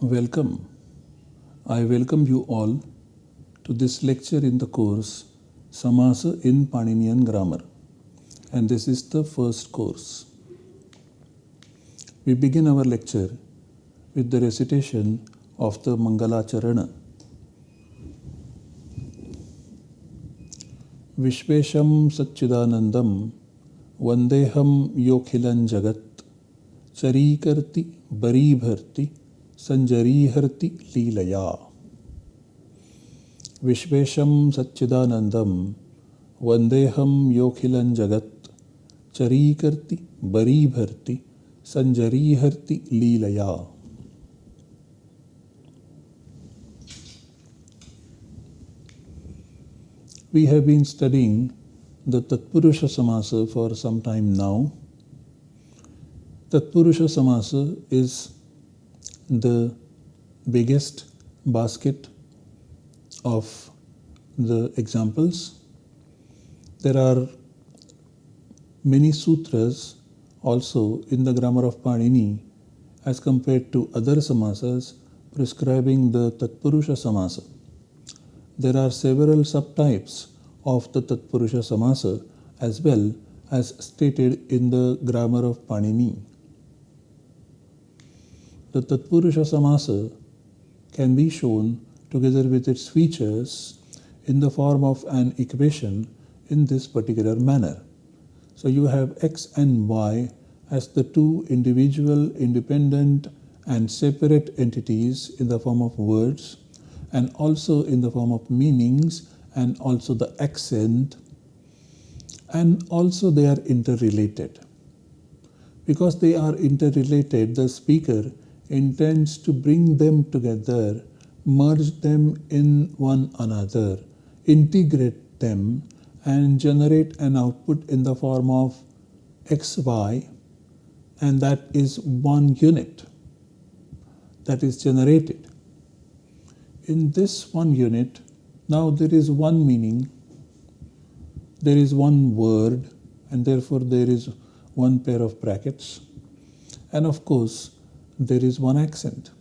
Welcome. I welcome you all to this lecture in the course Samasa in Paninian Grammar and this is the first course. We begin our lecture with the recitation of the Mangalacharana. विश्वेशं सच्चिदानन्दं वन्देऽहं योऽखिलं जगत् चरीकर्ति बरीभर्ति सञ्जरीहर्ति लीलया विश्वेशं सच्चिदानन्दं वन्देऽहं योऽखिलं जगत् चरीकर्ति बरीभर्ति सञ्जरीहर्ति लीलया We have been studying the Tatpurusha Samasa for some time now. Tatpurusha Samasa is the biggest basket of the examples. There are many sutras also in the grammar of Panini as compared to other samasas prescribing the Tatpurusha Samasa there are several subtypes of the Tatpurusha Samasa as well as stated in the grammar of Panini. The Tatpurusha Samasa can be shown together with its features in the form of an equation in this particular manner. So you have x and y as the two individual, independent and separate entities in the form of words and also in the form of meanings and also the accent and also they are interrelated. Because they are interrelated, the speaker intends to bring them together, merge them in one another, integrate them and generate an output in the form of xy and that is one unit that is generated. In this one unit, now there is one meaning, there is one word, and therefore there is one pair of brackets, and of course there is one accent.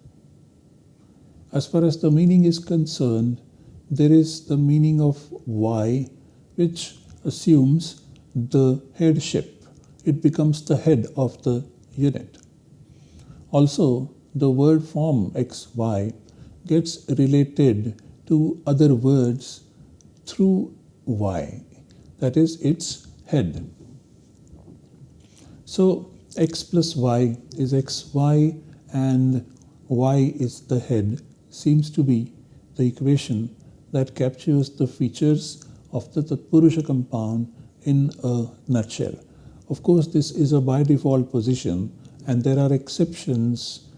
As far as the meaning is concerned, there is the meaning of Y, which assumes the headship. It becomes the head of the unit. Also, the word form XY gets related to other words through y, that is its head. So x plus y is xy and y is the head seems to be the equation that captures the features of the Tatpurusha compound in a nutshell. Of course, this is a by default position and there are exceptions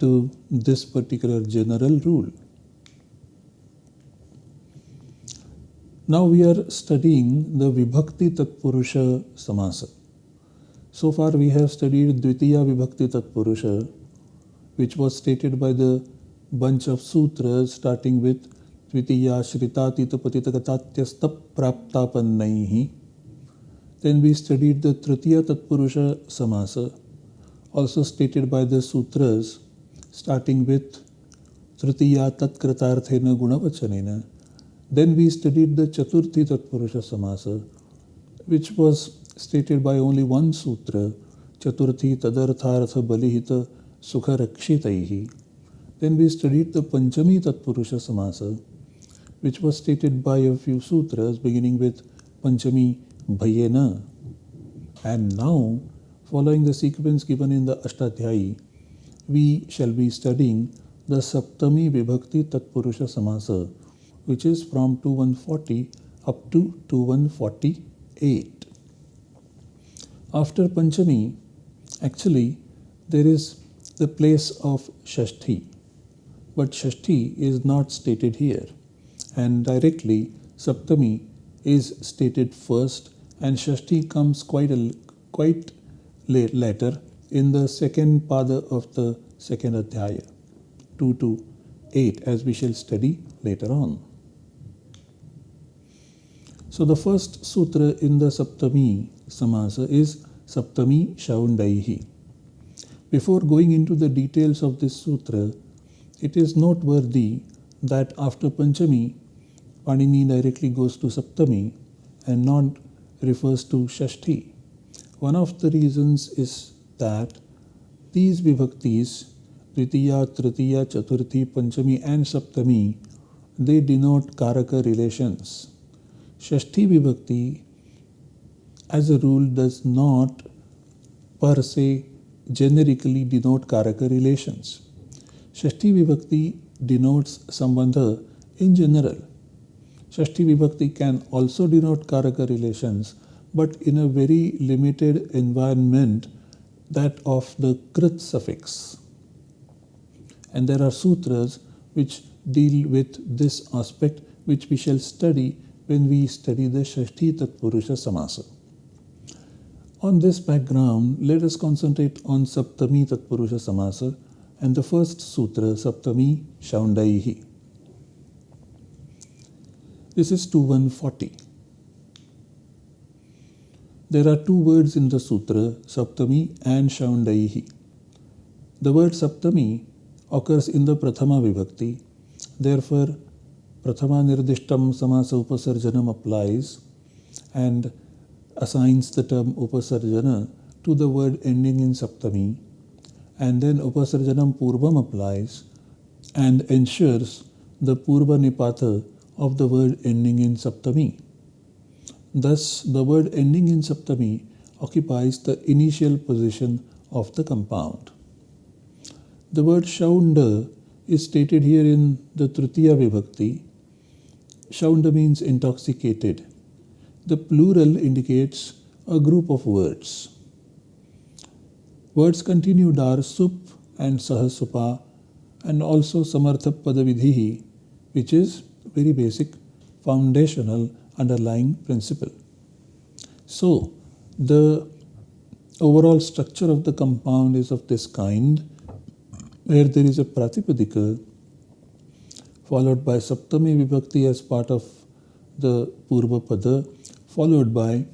to this particular general rule. Now we are studying the Vibhakti Tatpurusha Samasa. So far we have studied Dvitiya Vibhakti Tatpurusha which was stated by the bunch of sutras starting with Dvitiya Shritatita Patitagatatyasta Praptapannaihi. Then we studied the Tritiya Tatpurusha Samasa also stated by the sutras starting with Tritiya Tatkritarthena Gunavachanena. Then we studied the Chaturthi Tatpurusha Samasa, which was stated by only one sutra, Chaturthi Tadarthartha Balihita Sukha Rakshitaihi. Then we studied the Panchami Tatpurusha Samasa, which was stated by a few sutras beginning with Panchami Bhayena. And now, following the sequence given in the Ashtadhyayi, we shall be studying the Saptami Vibhakti Tatpurusha Samasa, which is from 2140 up to 2148. After Panchami, actually, there is the place of Shashti, but Shashti is not stated here, and directly Saptami is stated first, and Shashti comes quite a, quite late, later in the second pada of the second adhyaya, 2 to 8, as we shall study later on. So the first sutra in the Saptami Samasa is Saptami Shaundaihi. Before going into the details of this sutra, it is noteworthy that after Panchami, Panini directly goes to Saptami and not refers to Shashti. One of the reasons is that these vibhaktis, Tritiya, Tritiya, Chaturthi, Panchami and Saptami, they denote Karaka relations. Shashti vibhakti as a rule does not per se generically denote Karaka relations. Shashti Vibhakti denotes Sambandha in general. Shashti Vibhakti can also denote Karaka relations, but in a very limited environment, that of the Krit suffix. And there are sutras which deal with this aspect, which we shall study when we study the Shashti Tatpurusha Samasa. On this background, let us concentrate on Saptami Tatpurusha Samasa and the first sutra, Saptami Shaundaihi. This is 2140. There are two words in the sutra, Saptami and Shaundaihi. The word Saptami occurs in the Prathama Vibhakti. Therefore, Prathama Nirdishtam Samasa Upasarjanam applies and assigns the term upasarjana to the word ending in saptami and then upasarjanam purvam applies and ensures the purva nipata of the word ending in saptami. Thus, the word ending in saptami occupies the initial position of the compound. The word shaunda is stated here in the Tritiya Vibhakti. Shaunda means intoxicated the plural indicates a group of words. Words continued are sup and sahasupa and also samartha padavidhihi, which is very basic, foundational, underlying principle. So, the overall structure of the compound is of this kind, where there is a pratipadika followed by saptami vibhakti as part of the purva pada followed by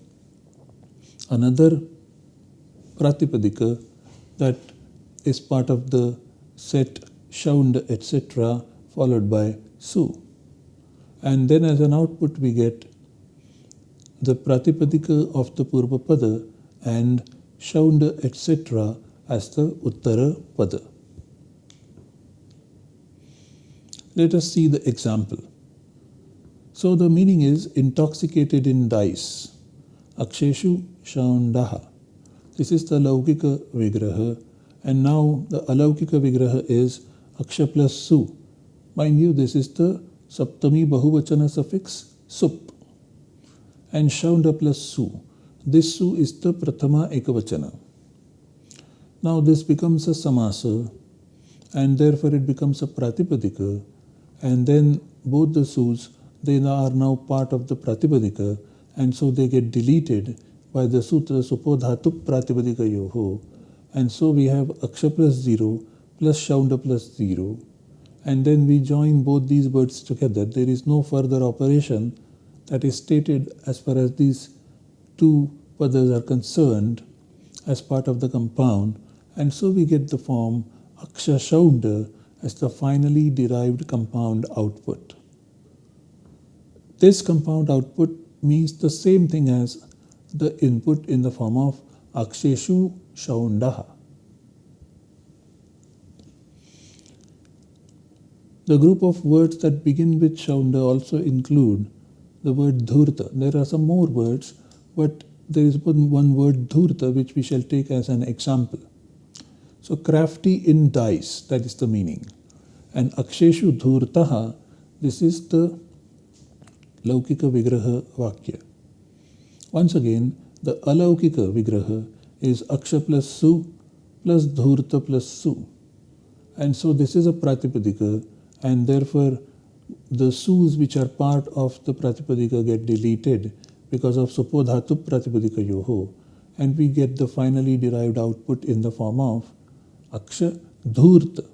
another pratipadika that is part of the set shaund etc followed by su. And then as an output we get the pratipadika of the purva pada and shaund etc as the uttara pada. Let us see the example so the meaning is intoxicated in dice. Aksheshu Shaundaha. This is the Laukika Vigraha. And now the Alaukika Vigraha is Aksha plus Su. Mind you, this is the Saptami Bahuvachana suffix Sup. And Shaunda plus Su. This Su is the Prathama Ekavachana. Now this becomes a Samasa and therefore it becomes a Pratipadika and then both the Sus they are now part of the Pratipadika and so they get deleted by the sutra Supodhatu Pratipadika Yoho. And so we have Aksha plus 0 plus Shaunda plus 0 and then we join both these words together. There is no further operation that is stated as far as these two padas are concerned as part of the compound and so we get the form Aksha Shaunda as the finally derived compound output. This compound output means the same thing as the input in the form of Aksheshu Shaundaha. The group of words that begin with Shaunda also include the word Dhurta. There are some more words, but there is one, one word Dhurta which we shall take as an example. So crafty in dice, that is the meaning. And Aksheshu Dhurtaha, this is the Laukika Vigraha Vakya. Once again, the Alaukika Vigraha is Aksha plus Su plus Dhurta plus Su. And so this is a Pratipadika and therefore the Sus which are part of the Pratipadika get deleted because of Supodhatu Pratipadika Yoho and we get the finally derived output in the form of Aksha Dhurta.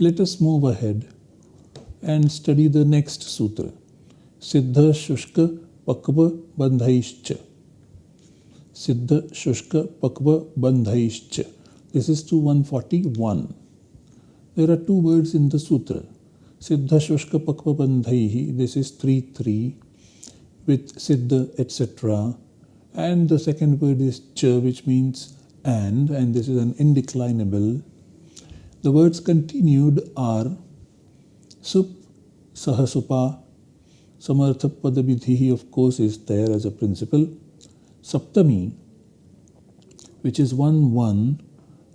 Let us move ahead and study the next sutra. Siddha Shushka Pakva Bandhaishcha. Siddha Shushka Pakva Bandhaishcha. This is to 141. There are two words in the sutra. Siddha Shushka Pakva Bandhaihi, this is 3 3 with Siddha etc. And the second word is Cha, which means and, and this is an indeclinable. The words continued are Sup, Sahasupa, Samartha Padavidhi, of course, is there as a principle. Saptami, which is 1 1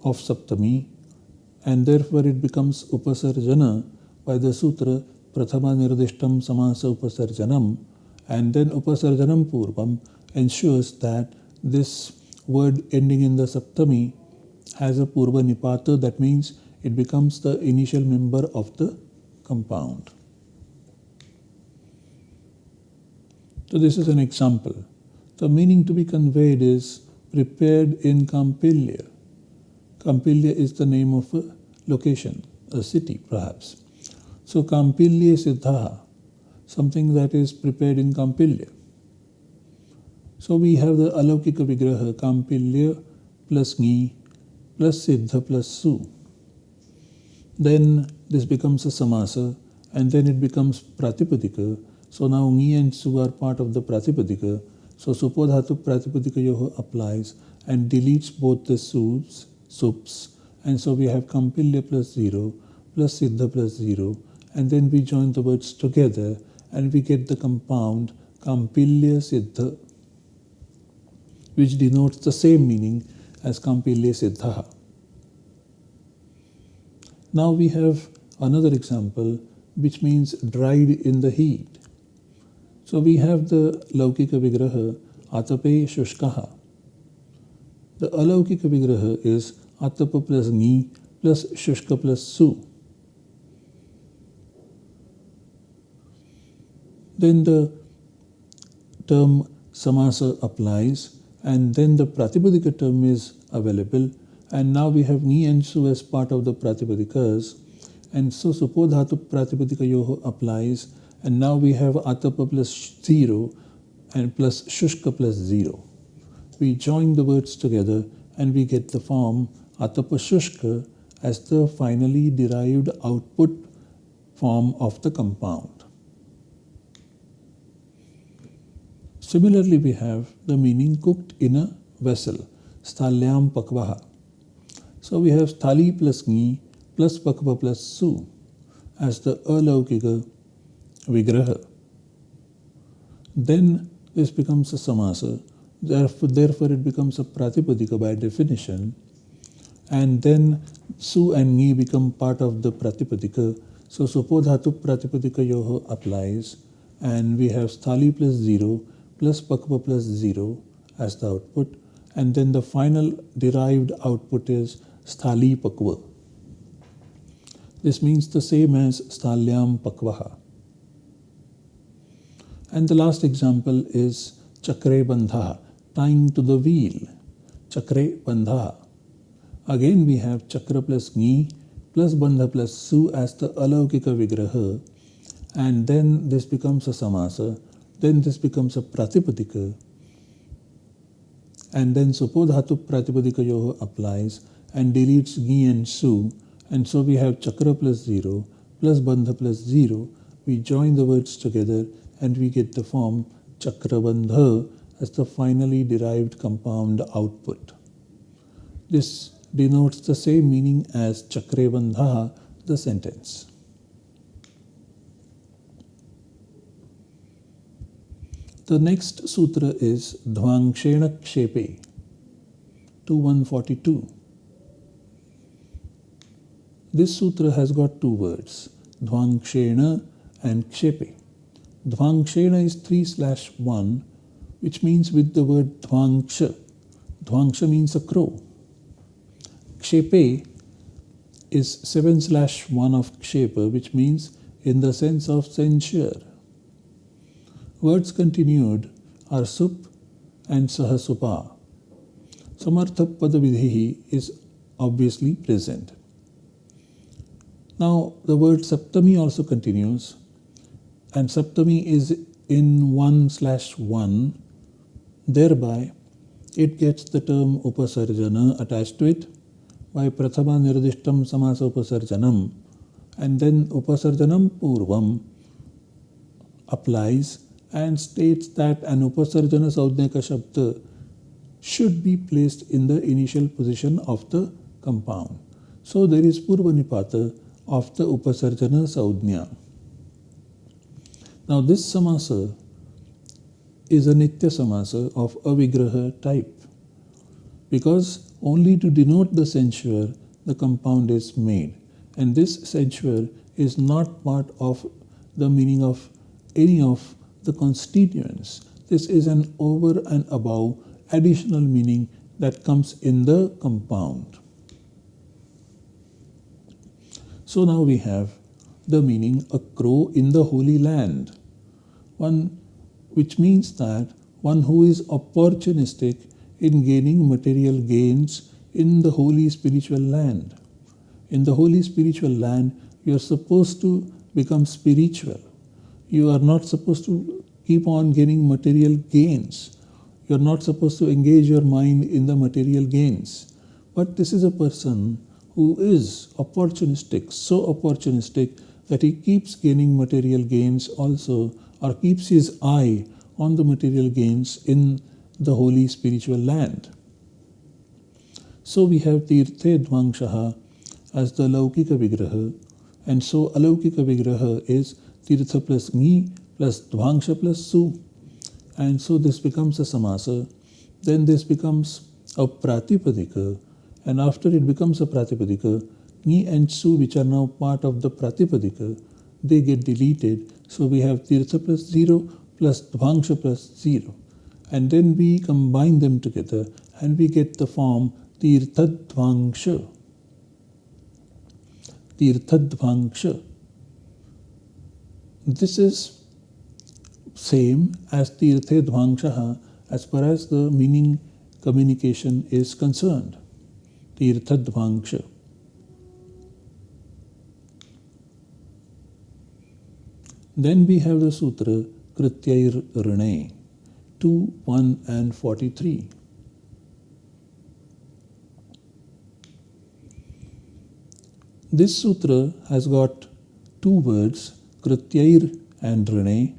of Saptami, and therefore it becomes Upasarjana by the sutra Prathama Nirdishtam Samasa Upasarjanam, and then Upasarjanam Purvam ensures that this word ending in the Saptami has a Purva Nipata, that means it becomes the initial member of the compound. So this is an example. The meaning to be conveyed is prepared in Kampilya. Kampilya is the name of a location, a city perhaps. So Kampilya Siddha, something that is prepared in Kampilya. So we have the Alaukika Vigraha, Kampilya plus Ni plus Siddha plus Su. Then this becomes a Samasa and then it becomes Pratipadika. So now Ni and Su are part of the Pratipadika. So Supodhatu Pratipadika Yoho applies and deletes both the Sus, Sups. And so we have Kampilya plus 0 plus Siddha plus 0 and then we join the words together and we get the compound Kampilya Siddha which denotes the same meaning as Kampilya Siddha. Now we have another example which means dried in the heat. So we have the Laukika Vigraha Atape Shushkaha. The Alaukika Vigraha is Atapa plus Ni plus Shushka plus Su. Then the term samasa applies and then the pratipadika term is available and now we have ni and su as part of the pratipadikas and so supodhatu pratipadika yoho applies and now we have atapa plus 0 and plus shushka plus 0. We join the words together and we get the form atapa shushka as the finally derived output form of the compound. Similarly, we have the meaning cooked in a vessel, sthalyam pakvaha. So we have sthali plus ni plus pakva plus su as the alaukika vigraha. Then this becomes a samasa, therefore, therefore it becomes a pratipadika by definition. And then su and ni become part of the pratipadika. So supodhatu pratipadika yoho applies and we have sthali plus 0 plus pakva plus 0 as the output and then the final derived output is sthali pakva. This means the same as sthalyam pakvaha. And the last example is chakre bandha, tying to the wheel. Chakre bandha. Again we have chakra plus ni plus bandha plus su as the alaukika vigraha and then this becomes a samasa then this becomes a pratipadika. And then supodhatu pratipadika yoho applies and deletes gi and su. And so we have chakra plus 0 plus bandha plus 0. We join the words together and we get the form chakrabandha as the finally derived compound output. This denotes the same meaning as chakrabandha, the sentence. The next sutra is Dhvangshena Kshepe 2142. This sutra has got two words, Dhvangshena and Kshepe. Dhvangshena is 3 slash 1, which means with the word Dhvangsha. Dhvangsha means a crow. Kshepe is 7 slash 1 of Kshepa, which means in the sense of censure. Words continued are sup and sahasupa. Samartha padavidhi is obviously present. Now the word saptami also continues and saptami is in 1 slash 1 thereby it gets the term upasarjana attached to it by prathama nirdishtam samasa upasarjanam and then upasarjanam purvam applies and states that an upasarjana saudnyaka shabda should be placed in the initial position of the compound. So there is purvanipata of the upasarjana saudnya. Now this samasa is a nitya samasa of avigraha type because only to denote the censure the compound is made and this censure is not part of the meaning of any of the constituents. This is an over and above additional meaning that comes in the compound. So now we have the meaning a crow in the holy land, one which means that one who is opportunistic in gaining material gains in the holy spiritual land. In the holy spiritual land, you are supposed to become spiritual. You are not supposed to keep on gaining material gains. You are not supposed to engage your mind in the material gains. But this is a person who is opportunistic, so opportunistic that he keeps gaining material gains also, or keeps his eye on the material gains in the holy spiritual land. So we have Tirthe Dvangshaha as the Laukika Vigraha, and so Alaukika Vigraha is Tirtha plus Ni plus Dvangsha plus Su. And so this becomes a Samasa. Then this becomes a Pratipadika and after it becomes a Pratipadika, Ni and Su which are now part of the Pratipadika, they get deleted. So we have Tirtha plus 0 plus Dvangsha plus 0. And then we combine them together and we get the form Tirthadvangsha. Tirthadvangsha. This is same as Tirthadvangshaha as far as the meaning communication is concerned. Tirthadvangsha. Then we have the sutra Krityair Rane 2, 1 and 43. This sutra has got two words, Krityair and Rane.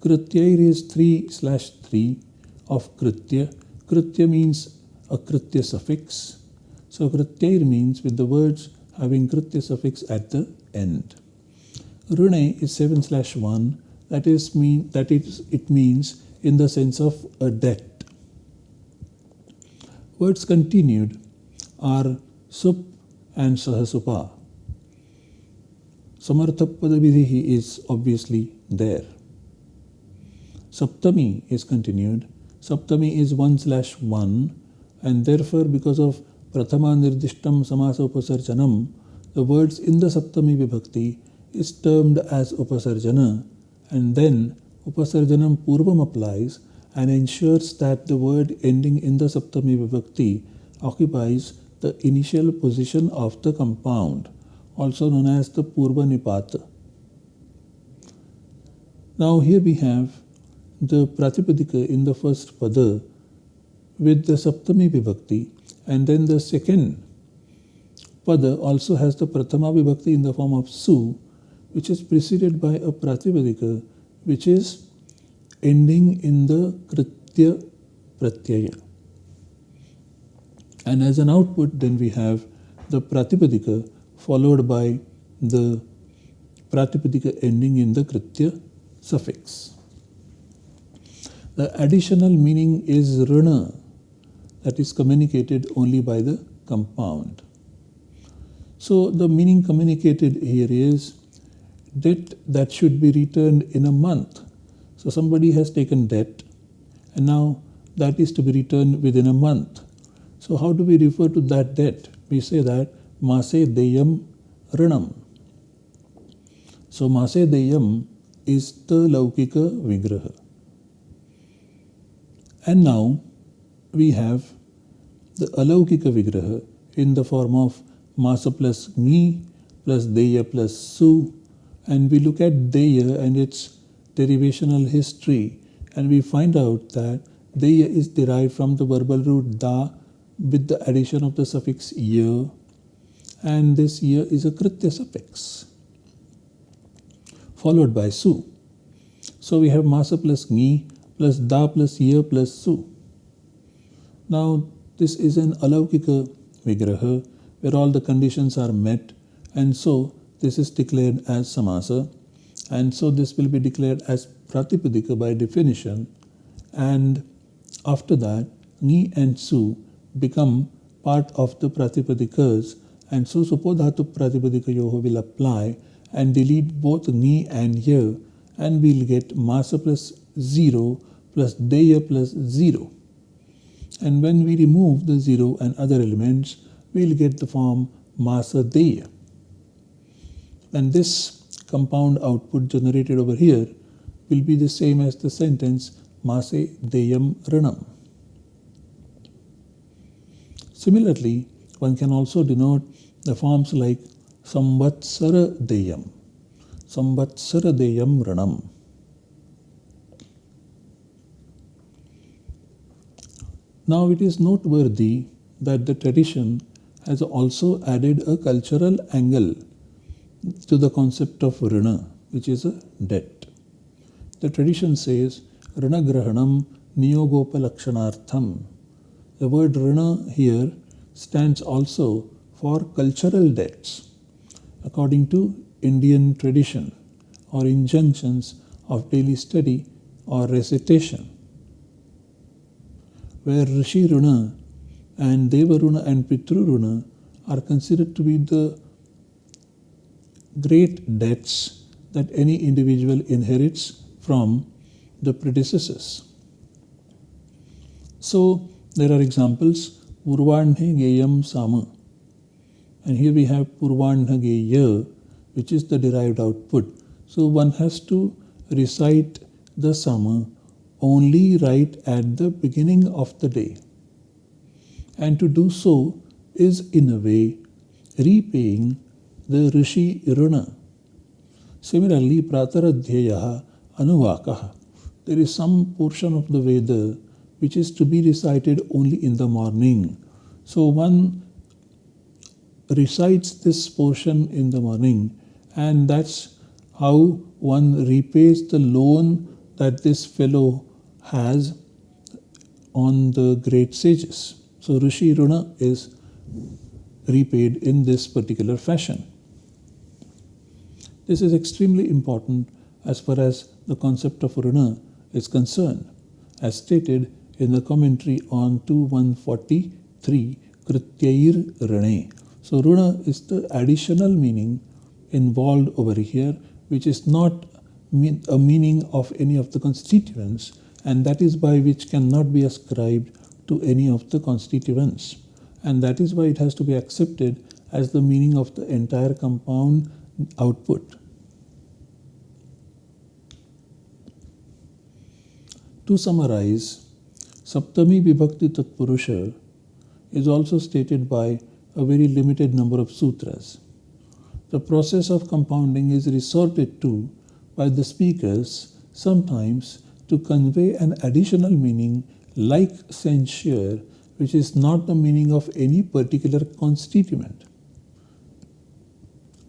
Krityair is 3 slash 3 of Kritya. Kritya means a Kritya suffix so Krityair means with the words having Kritya suffix at the end. Rune is 7 slash 1 that is mean that it means in the sense of a debt. Words continued are sup and sahasupa. Samarthapada is obviously there. Saptami is continued. Saptami is 1 slash 1 and therefore because of Prathama Nirdishtam Samasa Upasarjanam, the words in the Saptami Vibhakti is termed as Upasarjana and then Upasarjanam Purvam applies and ensures that the word ending in the Saptami Vibhakti occupies the initial position of the compound, also known as the Purva Nipata. Now here we have the Pratipadika in the first Pada with the Saptami Vibhakti and then the second pada also has the prathama vibhakti in the form of su, which is preceded by a pratipadika, which is ending in the kritya pratyaya. And as an output, then we have the pratipadika followed by the pratipadika ending in the kritya suffix. The additional meaning is rana, that is communicated only by the compound. So the meaning communicated here is debt that should be returned in a month. So somebody has taken debt and now that is to be returned within a month. So how do we refer to that debt? We say that Mase Deyam Rinam. So Mase Deyam is the Laukika Vigraha. And now we have the Alaukika Vigraha in the form of Masa plus Ni plus Deya plus Su and we look at Deya and its derivational history and we find out that Deya is derived from the verbal root da with the addition of the suffix ya and this ya is a kritya suffix followed by su. So we have masa plus ni plus da plus ya plus su. Now this is an alaukika vigraha where all the conditions are met and so this is declared as samasa and so this will be declared as pratipadika by definition and after that ni and su become part of the Pratipadikas and so Supodhatu Pratipadika Yoho will apply and delete both ni and ya and we'll get Masa plus 0 plus Deya plus 0. And when we remove the 0 and other elements, we'll get the form Masa Deya. And this compound output generated over here will be the same as the sentence Mase Deyam Ranam. Similarly, one can also denote the forms like Samvatsara Deyam, Samvatsara Deyam Ranam. Now it is noteworthy that the tradition has also added a cultural angle to the concept of Rana, which is a debt. The tradition says Rana Grahanam Niyogopalakshanartham the word Rana here stands also for cultural debts according to Indian tradition or injunctions of daily study or recitation. Where Rishi Runa and Deva Runa and Pitru Runa are considered to be the great debts that any individual inherits from the predecessors. So, there are examples Purvanhe Geyam Sama. And here we have Purvanha Geya, which is the derived output. So one has to recite the Sama only right at the beginning of the day. And to do so is in a way repaying the Rishi Runa. Similarly, Prataradhyayaha Anuvakaha. There is some portion of the Veda which is to be recited only in the morning. So one recites this portion in the morning and that's how one repays the loan that this fellow has on the great sages. So Rishi Runa is repaid in this particular fashion. This is extremely important as far as the concept of Runa is concerned. As stated in the commentary on 2143 Krityair Rane. So Runa is the additional meaning involved over here which is not a meaning of any of the constituents and that is by which cannot be ascribed to any of the constituents and that is why it has to be accepted as the meaning of the entire compound output. To summarize, Saptami Vibhakti Tatpurusha is also stated by a very limited number of sutras. The process of compounding is resorted to by the speakers sometimes to convey an additional meaning like censure which is not the meaning of any particular constituent.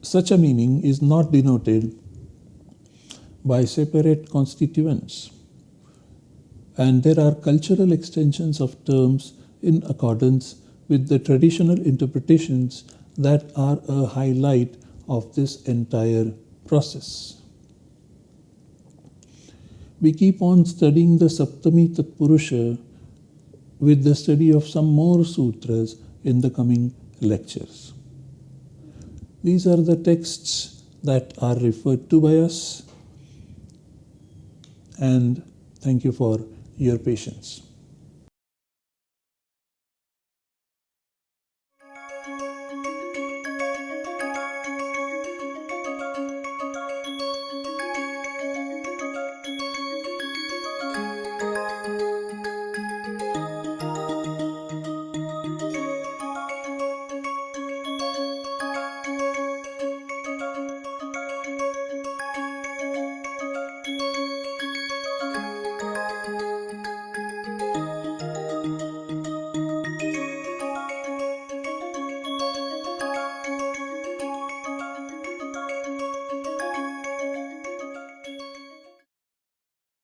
Such a meaning is not denoted by separate constituents and there are cultural extensions of terms in accordance with the traditional interpretations that are a highlight of this entire process. We keep on studying the Saptami Tatpurusha with the study of some more sutras in the coming lectures. These are the texts that are referred to by us and thank you for your patience.